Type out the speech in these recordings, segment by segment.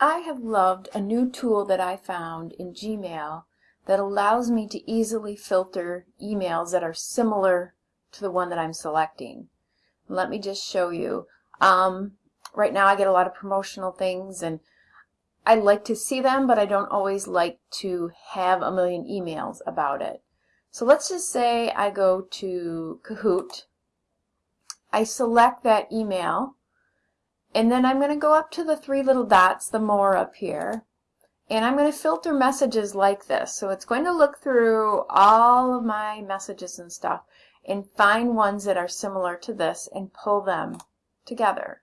I have loved a new tool that I found in Gmail that allows me to easily filter emails that are similar to the one that I'm selecting. Let me just show you. Um, right now I get a lot of promotional things and I like to see them, but I don't always like to have a million emails about it. So let's just say I go to Kahoot. I select that email and then I'm going to go up to the three little dots, the more up here, and I'm going to filter messages like this. So it's going to look through all of my messages and stuff and find ones that are similar to this and pull them together.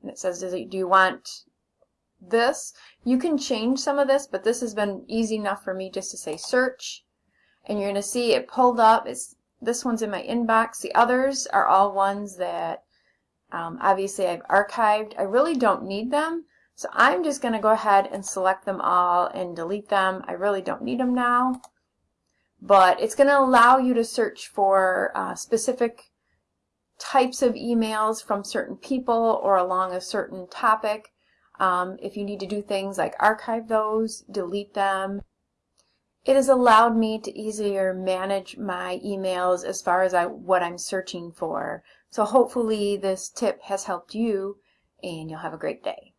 And it says, do you want this? You can change some of this, but this has been easy enough for me just to say search. And you're going to see it pulled up. It's This one's in my inbox. The others are all ones that um, obviously I've archived. I really don't need them. So I'm just going to go ahead and select them all and delete them. I really don't need them now. But it's going to allow you to search for uh, specific types of emails from certain people or along a certain topic. Um, if you need to do things like archive those, delete them. It has allowed me to easier manage my emails as far as I, what I'm searching for. So hopefully this tip has helped you and you'll have a great day.